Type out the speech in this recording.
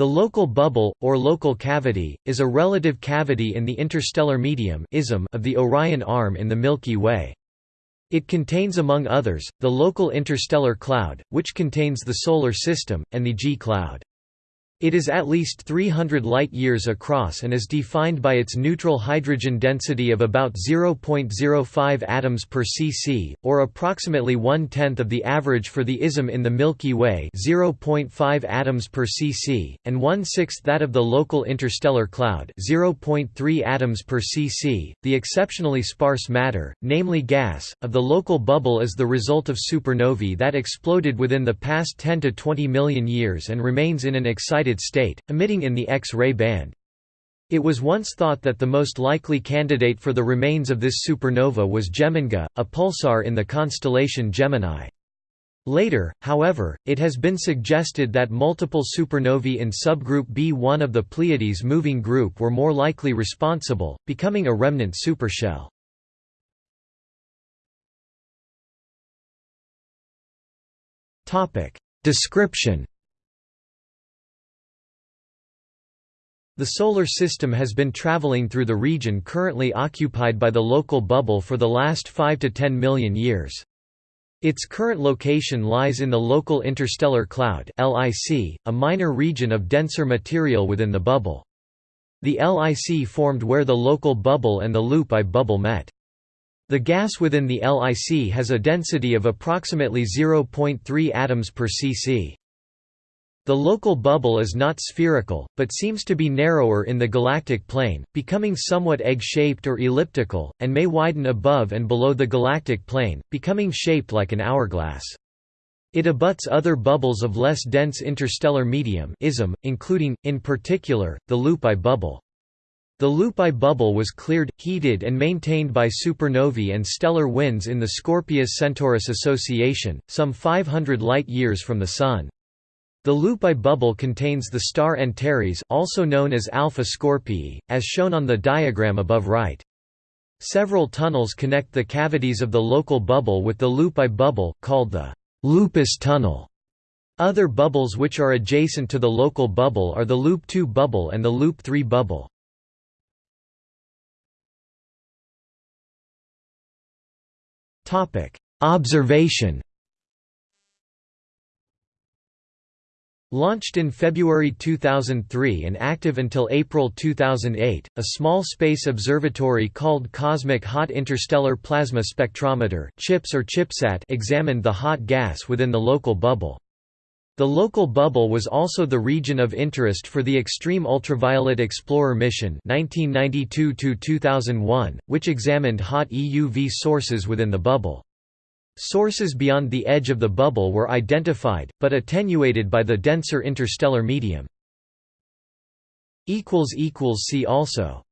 The local bubble, or local cavity, is a relative cavity in the interstellar medium of the Orion Arm in the Milky Way. It contains among others, the local interstellar cloud, which contains the Solar System, and the G cloud. It is at least 300 light-years across and is defined by its neutral hydrogen density of about 0.05 atoms per cc, or approximately one-tenth of the average for the ISM in the Milky Way 0.5 atoms per cc, and one-sixth that of the local interstellar cloud 0.3 atoms per cc. The exceptionally sparse matter, namely gas, of the local bubble is the result of supernovae that exploded within the past 10 to 20 million years and remains in an excited state, emitting in the X-ray band. It was once thought that the most likely candidate for the remains of this supernova was Geminga, a pulsar in the constellation Gemini. Later, however, it has been suggested that multiple supernovae in subgroup B1 of the Pleiades moving group were more likely responsible, becoming a remnant supershell. Description The Solar System has been traveling through the region currently occupied by the local bubble for the last 5 to 10 million years. Its current location lies in the local interstellar cloud LIC, a minor region of denser material within the bubble. The LIC formed where the local bubble and the loop I bubble met. The gas within the LIC has a density of approximately 0.3 atoms per cc. The local bubble is not spherical, but seems to be narrower in the galactic plane, becoming somewhat egg-shaped or elliptical, and may widen above and below the galactic plane, becoming shaped like an hourglass. It abuts other bubbles of less dense interstellar medium ism, including, in particular, the Loop I bubble. The Loop I bubble was cleared, heated and maintained by supernovae and stellar winds in the Scorpius-Centaurus association, some 500 light-years from the Sun. The Loop I bubble contains the star Antares also known as Alpha Scorpii, as shown on the diagram above right. Several tunnels connect the cavities of the local bubble with the Loop I bubble, called the Lupus tunnel. Other bubbles which are adjacent to the local bubble are the Loop 2 bubble and the Loop 3 bubble. Observation Launched in February 2003 and active until April 2008, a small space observatory called Cosmic Hot Interstellar Plasma Spectrometer CHIPS or CHIPSAT examined the hot gas within the local bubble. The local bubble was also the region of interest for the Extreme Ultraviolet Explorer mission 1992 which examined hot EUV sources within the bubble. Sources beyond the edge of the bubble were identified, but attenuated by the denser interstellar medium. See also